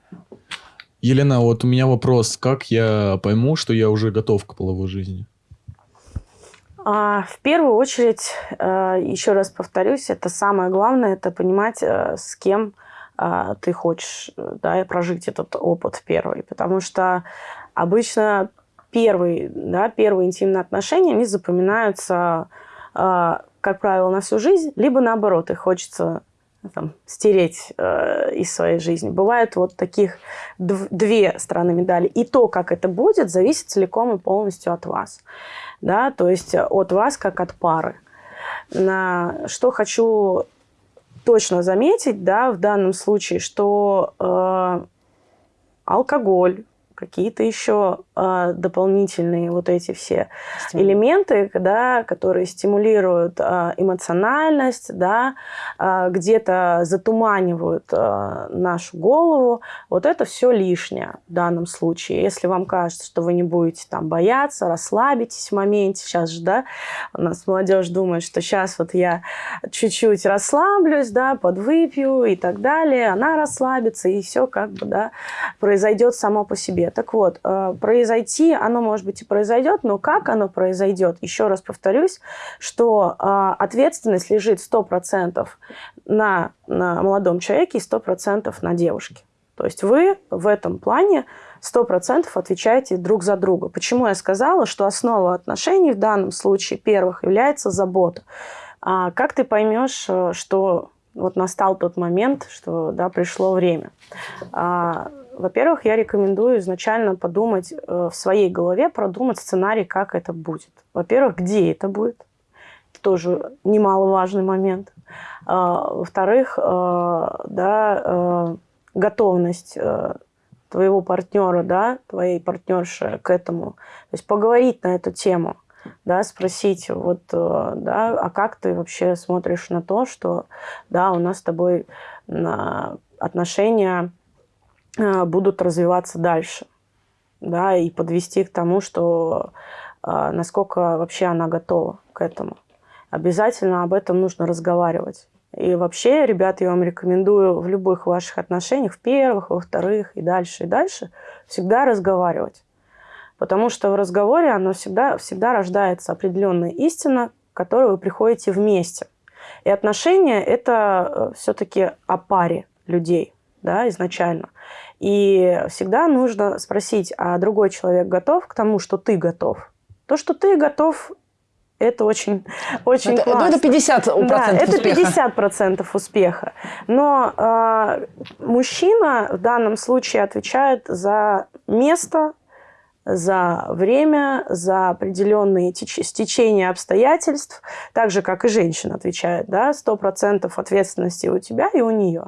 S4: Елена, вот у меня вопрос. Как я пойму, что я уже готов к половой жизни?
S14: А, в первую очередь, э, еще раз повторюсь, это самое главное, это понимать, э, с кем а, ты хочешь да, прожить этот опыт первый. Потому что обычно первые, да, первые интимные отношения, они запоминаются, как правило, на всю жизнь, либо наоборот, их хочется там, стереть э, из своей жизни. Бывают вот таких две стороны медали. И то, как это будет, зависит целиком и полностью от вас. Да? То есть от вас, как от пары. На что хочу точно заметить, да, в данном случае, что э, алкоголь, какие-то еще э, дополнительные вот эти все элементы, да, которые стимулируют э, эмоциональность, да, э, где-то затуманивают э, нашу голову. Вот это все лишнее в данном случае. Если вам кажется, что вы не будете там бояться, расслабитесь в моменте, сейчас же, да, у нас молодежь думает, что сейчас вот я чуть-чуть расслаблюсь, да, подвыпью и так далее, она расслабится, и все как бы, да, произойдет само по себе. Так вот, э, произойти, оно, может быть, и произойдет, но как оно произойдет? Еще раз повторюсь, что э, ответственность лежит 100% на, на молодом человеке и 100% на девушке. То есть вы в этом плане 100% отвечаете друг за друга. Почему я сказала, что основа отношений в данном случае первых является забота? А как ты поймешь, э, что вот настал тот момент, что да, пришло время? А, во-первых, я рекомендую изначально подумать э, в своей голове, продумать сценарий, как это будет. Во-первых, где это будет. Это тоже немаловажный момент. А, во-вторых, э, да, э, готовность твоего партнера, да, твоей партнерши к этому. То есть поговорить на эту тему, да, спросить, вот, да, а как ты вообще смотришь на то, что, да, у нас с тобой отношения Э, будут развиваться дальше. Да, и подвести к тому, что э, насколько вообще она готова к этому. Обязательно об этом нужно разговаривать. И вообще, ребят, я вам рекомендую в любых ваших отношениях, в первых, во вторых и дальше, и дальше, всегда разговаривать. Потому что в разговоре оно всегда, всегда рождается определенная истина, к которой вы приходите вместе. И отношения – это э, все-таки о паре людей да, изначально. И всегда нужно спросить, а другой человек готов к тому, что ты готов? То, что ты готов, это очень, очень
S1: это,
S14: классно.
S1: Ну, это 50%
S14: да,
S1: успеха.
S14: это 50 процентов успеха. Но э, мужчина в данном случае отвечает за место, за время, за определенные стечения обстоятельств, так же, как и женщина отвечает, да, 100% ответственности у тебя и у нее.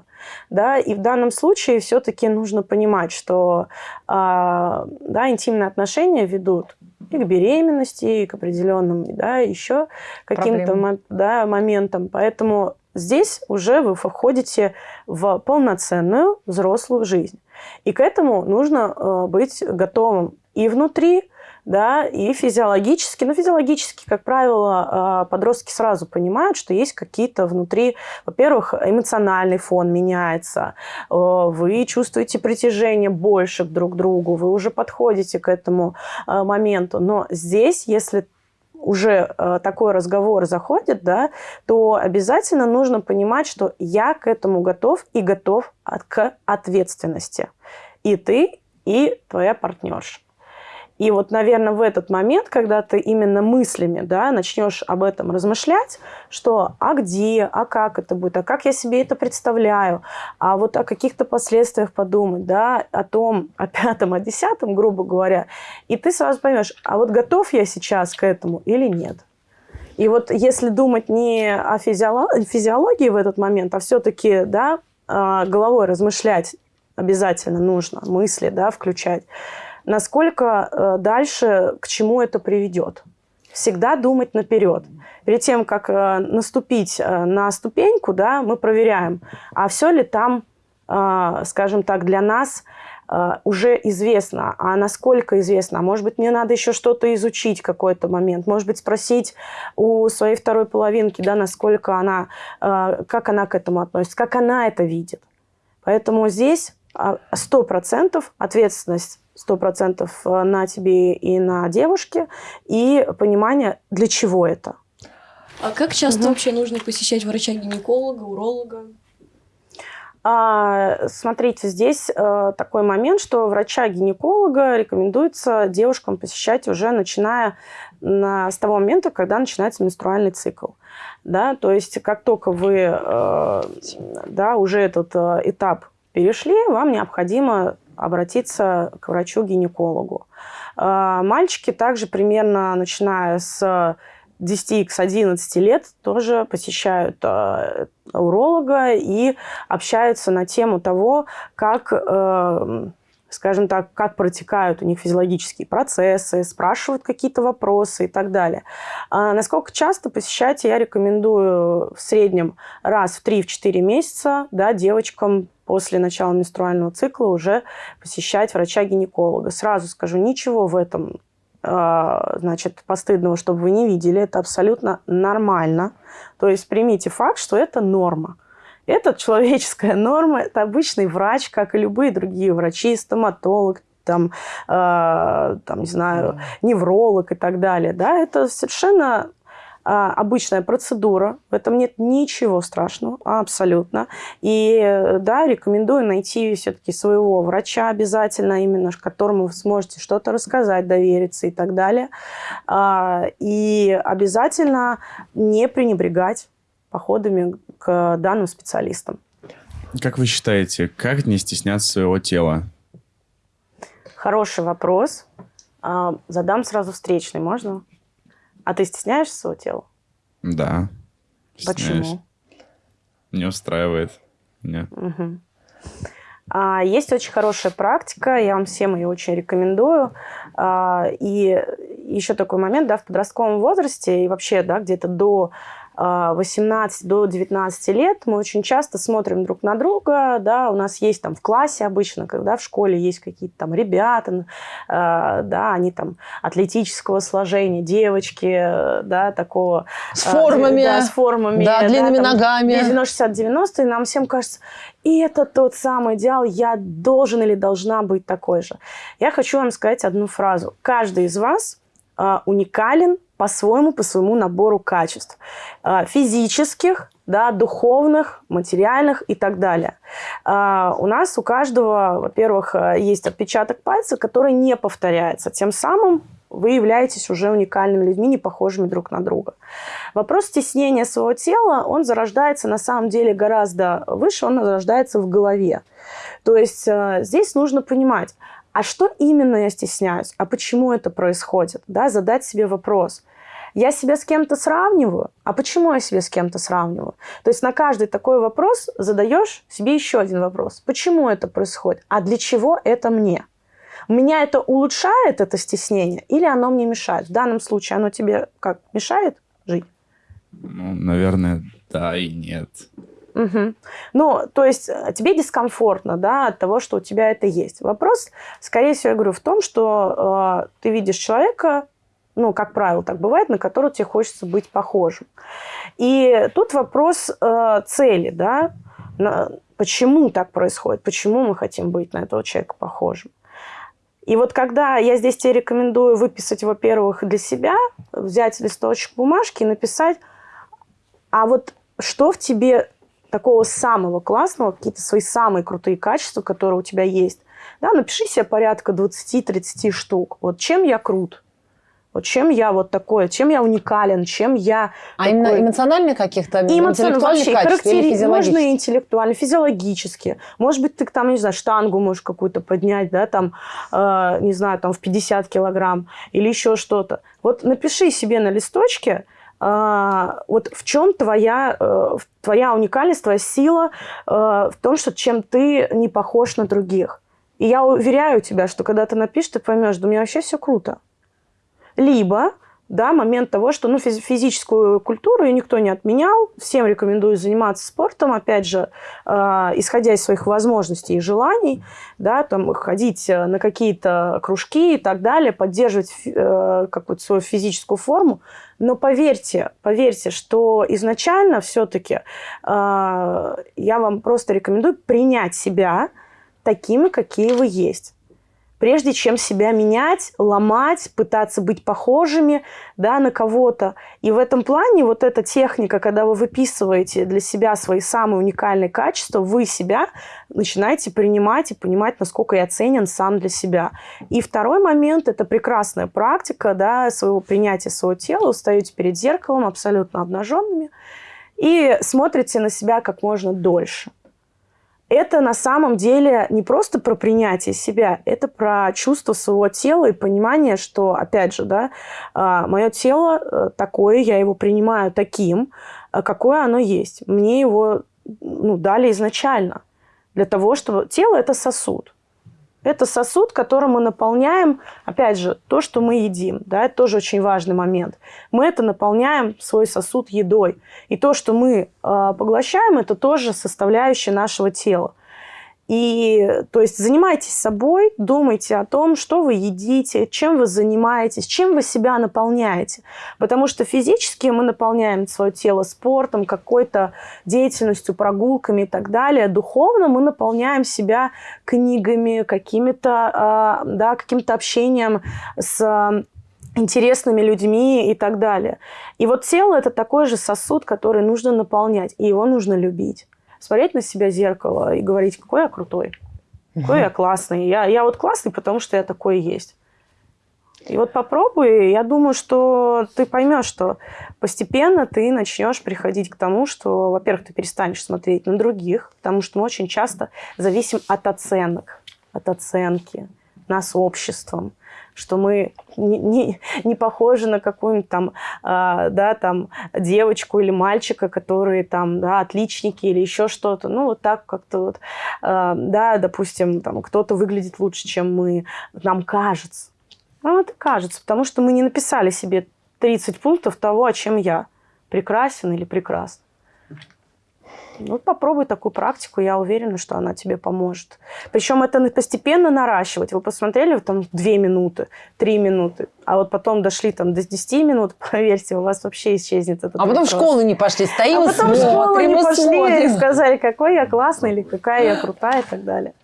S14: Да, и в данном случае все-таки нужно понимать, что а, да, интимные отношения ведут и к беременности, и к определенным, да, еще каким-то да, моментам. Поэтому здесь уже вы входите в полноценную взрослую жизнь. И к этому нужно э, быть готовым и внутри, да, и физиологически. Но физиологически, как правило, а, подростки сразу понимают, что есть какие-то внутри, во-первых, эмоциональный фон меняется, вы чувствуете притяжение больше друг к другу, вы уже подходите к этому а, моменту. Но здесь, если уже а, такой разговор заходит, да, то обязательно нужно понимать, что я к этому готов и готов к ответственности. И ты, и твоя партнерша. И вот, наверное, в этот момент, когда ты именно мыслями да, начнешь об этом размышлять, что а где, а как это будет, а как я себе это представляю, а вот о каких-то последствиях подумать, да, о том, о пятом, о десятом, грубо говоря, и ты сразу поймешь, а вот готов я сейчас к этому или нет. И вот если думать не о физиологии в этот момент, а все-таки да, а, головой размышлять обязательно нужно, мысли да, включать, насколько э, дальше, к чему это приведет. Всегда думать наперед. Перед тем, как э, наступить э, на ступеньку, да, мы проверяем, а все ли там, скажем так, для нас уже известно. А насколько известно? А может быть, мне надо еще что-то изучить какой-то момент. Может быть, спросить у своей второй половинки, да, насколько она, как она к этому относится, как она это видит. Поэтому здесь а, сто процентов ответственность сто процентов э, на тебе и на девушке, и понимание, для чего это.
S8: А как часто угу. вообще нужно посещать врача-гинеколога, уролога?
S14: А, смотрите, здесь а, такой момент, что врача-гинеколога рекомендуется девушкам посещать уже начиная на, с того момента, когда начинается менструальный цикл. Да, то есть как только вы а, да, уже этот а, этап перешли, вам необходимо обратиться к врачу-гинекологу. А, мальчики также примерно начиная с 10 к 11 лет тоже посещают э, уролога и общаются на тему того, как, э, скажем так, как протекают у них физиологические процессы, спрашивают какие-то вопросы и так далее. А насколько часто посещать я рекомендую в среднем раз в 3-4 месяца да, девочкам после начала менструального цикла уже посещать врача-гинеколога. Сразу скажу, ничего в этом а, значит, постыдного, чтобы вы не видели. Это абсолютно нормально. То есть примите факт, что это норма. Это человеческая норма, это обычный врач, как и любые другие врачи, стоматолог, там, э, там не знаю, невролог и так далее. Да? Это совершенно а, обычная процедура, в этом нет ничего страшного, абсолютно. И да, рекомендую найти все-таки своего врача обязательно, именно которому вы сможете что-то рассказать, довериться и так далее. А, и обязательно не пренебрегать походами к данным специалистам.
S15: Как вы считаете, как не стесняться своего тела?
S14: Хороший вопрос. А, задам сразу встречный, можно? А ты стесняешься своего тела?
S15: Да.
S14: Стесняюсь. Почему?
S15: Не устраивает. Нет.
S14: Угу. А, есть очень хорошая практика, я вам всем ее очень рекомендую. А, и еще такой момент, да, в подростковом возрасте и вообще, да, где-то до 18 до 19 лет мы очень часто смотрим друг на друга, да, у нас есть там в классе обычно, когда в школе есть какие-то там ребята, э, да, они там атлетического сложения, девочки, да, такого...
S1: С формами.
S14: Да, с формами.
S1: Да, длинными да, там, ногами.
S14: 90-60-90, и нам всем кажется, и это тот самый идеал, я должен или должна быть такой же. Я хочу вам сказать одну фразу. Каждый из вас уникален по-своему, по своему набору качеств. А, физических, да, духовных, материальных и так далее. А, у нас у каждого, во-первых, а, есть отпечаток пальца, который не повторяется. Тем самым вы являетесь уже уникальными людьми, не похожими друг на друга. Вопрос стеснения своего тела, он зарождается на самом деле гораздо выше, он зарождается в голове. То есть здесь нужно понимать, а что именно я стесняюсь? А почему это происходит? Да, задать себе вопрос. Я себя с кем-то сравниваю. А почему я себя с кем-то сравниваю? То есть на каждый такой вопрос задаешь себе еще один вопрос. Почему это происходит? А для чего это мне? Меня это улучшает, это стеснение, или оно мне мешает? В данном случае оно тебе как, мешает жить?
S15: Ну, наверное, да и нет.
S14: Угу. Ну, то есть э, тебе дискомфортно, да, от того, что у тебя это есть. Вопрос, скорее всего, я говорю, в том, что э, ты видишь человека, ну, как правило, так бывает, на которого тебе хочется быть похожим. И тут вопрос э, цели, да, на, почему так происходит, почему мы хотим быть на этого человека похожим. И вот когда я здесь тебе рекомендую выписать, во-первых, для себя, взять листочек бумажки и написать, а вот что в тебе такого самого классного, какие-то свои самые крутые качества, которые у тебя есть. Да, напиши себе порядка 20-30 штук. Вот чем я крут, вот чем я вот такое, чем я уникален, чем я...
S1: А такой... именно эмоциональных каких-то, интеллектуальных вообще, или
S14: Можно и интеллектуально, физиологически. Может быть, ты там, не знаю, штангу можешь какую-то поднять, да, там, э, не знаю, там в 50 килограмм или еще что-то. Вот напиши себе на листочке, э, вот в чем твоя, э, твоя уникальность, твоя сила э, в том, что чем ты не похож на других. И я уверяю тебя, что когда ты напишешь, ты поймешь, да у меня вообще все круто. Либо да, момент того, что ну, физическую культуру ее никто не отменял. Всем рекомендую заниматься спортом, опять же, э, исходя из своих возможностей и желаний, да, там, ходить на какие-то кружки и так далее, поддерживать э, какую-то свою физическую форму. Но поверьте, поверьте, что изначально все-таки э, я вам просто рекомендую принять себя такими, какие вы есть прежде чем себя менять, ломать, пытаться быть похожими да, на кого-то. И в этом плане вот эта техника, когда вы выписываете для себя свои самые уникальные качества, вы себя начинаете принимать и понимать, насколько я ценен сам для себя. И второй момент – это прекрасная практика да, своего принятия своего тела. Вы перед зеркалом абсолютно обнаженными и смотрите на себя как можно дольше это на самом деле не просто про принятие себя, это про чувство своего тела и понимание, что, опять же, да, а, мое тело э, такое, я его принимаю таким, э, какое оно есть. Мне его ну, дали изначально для того, чтобы... Тело – это сосуд. Это сосуд, которым мы наполняем, опять же, то, что мы едим. Да, это тоже очень важный момент. Мы это наполняем свой сосуд едой. И то, что мы э, поглощаем, это тоже составляющая нашего тела. И, то есть, занимайтесь собой, думайте о том, что вы едите, чем вы занимаетесь, чем вы себя наполняете. Потому что физически мы наполняем свое тело спортом, какой-то деятельностью, прогулками и так далее. Духовно мы наполняем себя книгами, а, да, каким-то общением с интересными людьми и так далее. И вот тело – это такой же сосуд, который нужно наполнять, и его нужно любить смотреть на себя в зеркало и говорить, какой я крутой, какой я классный. Я, я вот классный, потому что я такой есть. И вот попробуй, я думаю, что ты поймешь, что постепенно ты начнешь приходить к тому, что, во-первых, ты перестанешь смотреть на других, потому что мы очень часто зависим от оценок, от оценки нас обществом что мы не, не, не похожи на какую-нибудь там, э, да, там девочку или мальчика, которые там, да, отличники или еще что-то. Ну, вот так как-то вот, э, да, допустим, там кто-то выглядит лучше, чем мы, нам кажется. Ну, это кажется, потому что мы не написали себе 30 пунктов того, о чем я. Прекрасен или прекрасен. Ну, попробуй такую практику, я уверена, что она тебе поможет. Причем это постепенно наращивать. Вы посмотрели там две минуты, три минуты, а вот потом дошли там до 10 минут, поверьте, у вас вообще исчезнет этот
S1: А потом в школу не пошли, стоим
S14: а потом
S1: смотрим,
S14: в школу не пошли
S1: смотрим.
S14: и сказали, какой я классный или какая я крутая и так далее.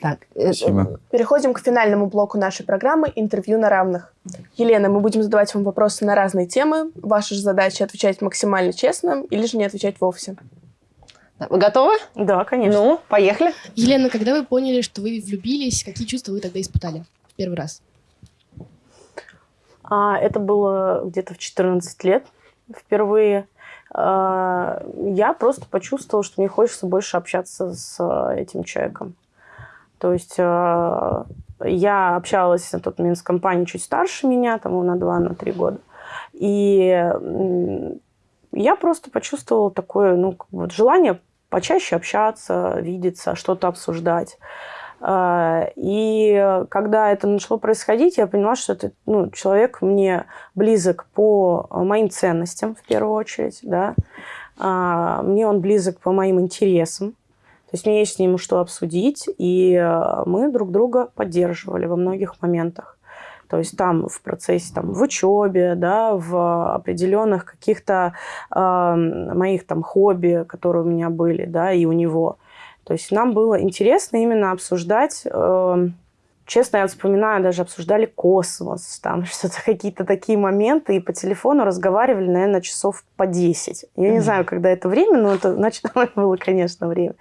S1: Так,
S2: Спасибо. Переходим к финальному блоку нашей программы «Интервью на равных». Елена, мы будем задавать вам вопросы на разные темы. Ваша же задача отвечать максимально честно или же не отвечать вовсе.
S1: Вы готовы?
S14: Да, конечно.
S1: Ну, поехали.
S16: Елена, когда вы поняли, что вы влюбились, какие чувства вы тогда испытали в первый раз?
S14: А, это было где-то в 14 лет впервые. А, я просто почувствовала, что мне хочется больше общаться с этим человеком. То есть а, я общалась на тот момент с компанией чуть старше меня, там на 2-3 года. И я просто почувствовала такое ну, вот желание почаще общаться, видеться, что-то обсуждать. А, и когда это начало происходить, я поняла, что это ну, человек мне близок по моим ценностям, в первую очередь. Да? А, мне он близок по моим интересам. То есть мне есть с ним что обсудить, и мы друг друга поддерживали во многих моментах. То есть там в процессе, там, в учебе, да, в определенных каких-то э, моих там хобби, которые у меня были, да, и у него. То есть нам было интересно именно обсуждать э, Честно, я вспоминаю, даже обсуждали космос, там что-то, какие-то такие моменты, и по телефону разговаривали, наверное, часов по 10. Я mm-hmm. не знаю, когда это время, но это ночное было, конечно, время.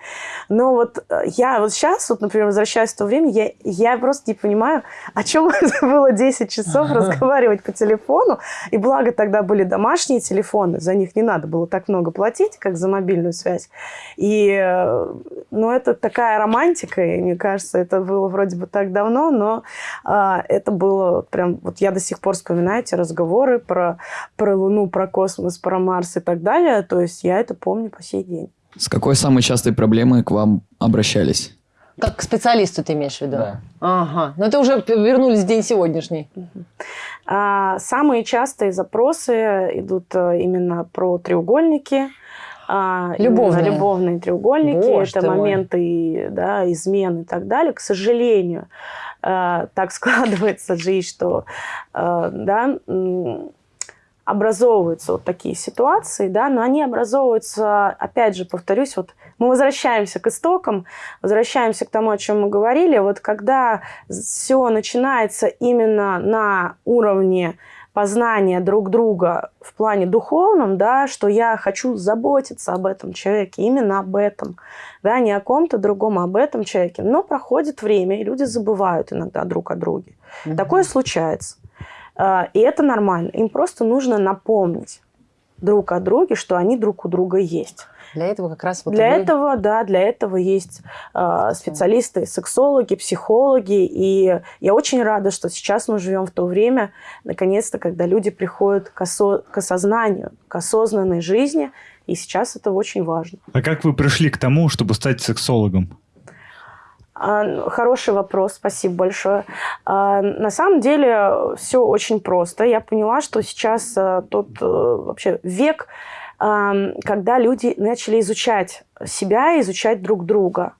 S14: Но вот э, я вот сейчас, вот, например, возвращаясь в то время, я, я просто не понимаю, о чем это было 10 часов разговаривать по телефону. И благо тогда были домашние телефоны, за них не надо было так много платить, как за мобильную связь. И, э, ну, это такая романтика, и мне кажется, это было вроде бы так давно, давно, но а, это было прям... Вот я до сих пор вспоминаю эти разговоры про, про Луну, про космос, про Марс и так далее. То есть я это помню по сей день.
S17: С какой самой частой проблемой к вам обращались?
S1: Как к специалисту ты имеешь в виду?
S4: Да.
S1: Ага. Но это уже вернулись в день сегодняшний.
S14: А, самые частые запросы идут э, именно про треугольники. а,
S1: Любовные.
S14: любовные треугольники.
S1: Боже
S14: это
S1: ты мой.
S14: моменты да, измен и так далее. К сожалению, так складывается жизнь, что э, да, образовываются вот такие ситуации, да, но они образовываются, опять же, повторюсь, вот мы возвращаемся к истокам, возвращаемся к тому, о чем мы говорили. Вот когда все начинается именно на уровне познания друг друга в плане духовном, да, что я хочу заботиться об этом человеке, именно об этом, да, не о ком-то другом, а об этом человеке. Но проходит время, и люди забывают иногда друг о друге. Такое случается. А, И это нормально. Им просто нужно напомнить друг о друге, что они друг у друга есть.
S1: Для этого как раз вот
S14: для
S1: вы-
S14: этого, да, для этого есть э, специалисты, сексологи, психологи. И я очень рада, что сейчас мы живем в то время, наконец-то, когда люди приходят к, осо- к осознанию, к осознанной жизни. И сейчас это очень важно.
S7: А как вы пришли к тому, чтобы стать сексологом?
S14: А, Хороший вопрос, спасибо большое. А, На самом деле все очень просто. Я поняла, что сейчас тот э, вообще век, когда люди начали изучать себя, изучать друг друга.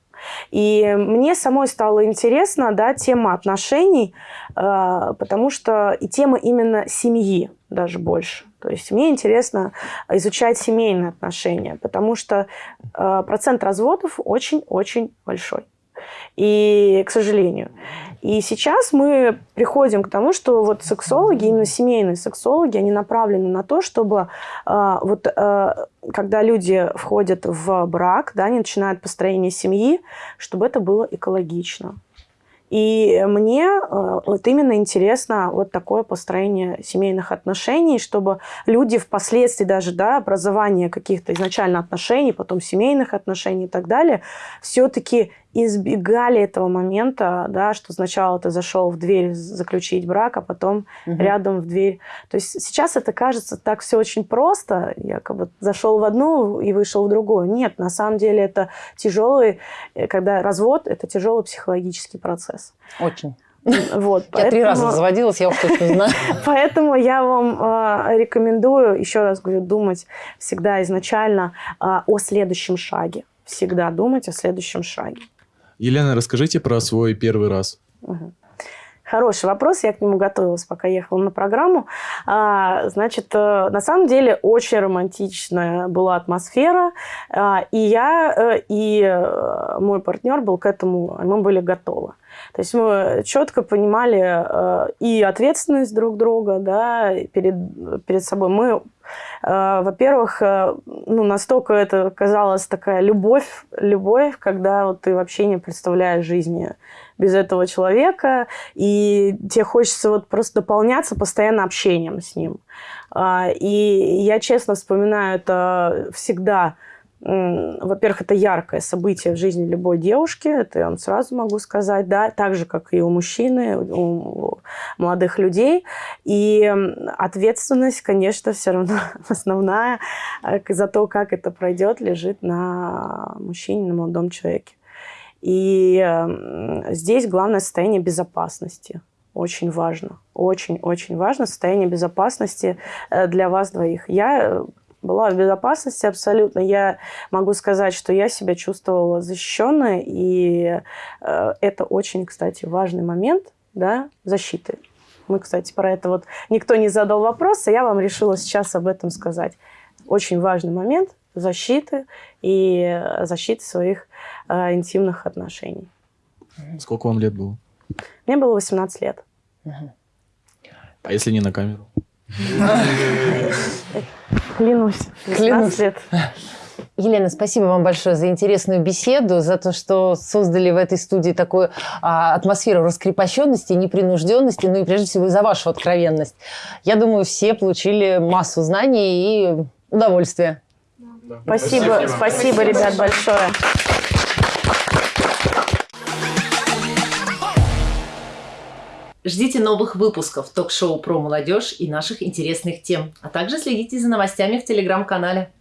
S14: И мне самой стало интересно, да, тема отношений, э, потому что и тема именно семьи даже больше. То есть мне интересно изучать семейные отношения, потому что э, процент разводов очень-очень большой. И, к сожалению. И сейчас мы приходим к тому, что вот сексологи, именно семейные сексологи, они направлены на то, чтобы э, вот э, когда люди входят в брак, да, они начинают построение семьи, чтобы это было экологично. И мне э, вот именно интересно вот такое построение семейных отношений, чтобы люди впоследствии даже, да, образование каких-то изначально отношений, потом семейных отношений и так далее, все-таки избегали этого момента, да, что сначала ты зашел в дверь заключить брак, а потом
S1: Мгм.
S14: рядом в дверь. То есть сейчас это кажется так все очень просто, якобы зашел в одну и вышел в другую. Нет, на самом деле это тяжелый, э, когда развод, это тяжелый психологический процесс.
S1: Очень.
S14: Вот,
S1: Я три раза
S14: поэтому-
S1: разводилась, я уж точно знаю.
S14: Поэтому я вам э, рекомендую, еще раз говорю, думать всегда изначально э, о следующем шаге. Всегда думать о следующем шаге.
S4: Елена, расскажите про свой первый раз.
S14: Хороший вопрос, я к нему готовилась, пока ехала на программу. А, значит, э, на самом деле очень романтичная была атмосфера, а, и я, э, и э, мой партнер был к этому, мы были готовы. То есть мы четко понимали э, и ответственность друг друга, да, перед, перед собой. Мы, э, во-первых, э, ну, настолько это казалось такая любовь, любовь, когда вот ты вообще не представляешь жизни без этого человека, и тебе хочется вот просто дополняться постоянно общением с ним. А, И я честно вспоминаю это всегда. Во-первых, это яркое событие в жизни любой девушки, это я вам сразу могу сказать, да, так же, как и у мужчины, у молодых людей. И ответственность, конечно, все равно основная э, за то, как это пройдет, лежит на мужчине, на молодом человеке. И здесь главное состояние безопасности. Очень важно. Очень-очень важно состояние безопасности э, для вас двоих. Я э, была в безопасности абсолютно. Я могу сказать, что я себя чувствовала защищенной. И э, это очень, кстати, важный момент да, защиты. Мы, кстати, про это вот никто не задал вопрос, а я вам решила сейчас об этом сказать. Очень важный момент защиты и защиты своих э, интимных отношений.
S4: Сколько вам лет было?
S14: Мне было 18 лет.
S4: А если не на камеру?
S14: Клянусь. 18
S1: Клянусь.
S14: лет.
S1: Елена, спасибо вам большое за интересную беседу, за то, что создали в этой студии такую а, атмосферу раскрепощенности, непринужденности, ну и прежде всего за вашу откровенность. Я думаю, все получили массу знаний и удовольствия.
S14: Спасибо, спасибо, ребят, большое.
S17: Ждите новых выпусков ток-шоу про молодежь и наших интересных тем, а также следите за новостями в телеграм-канале.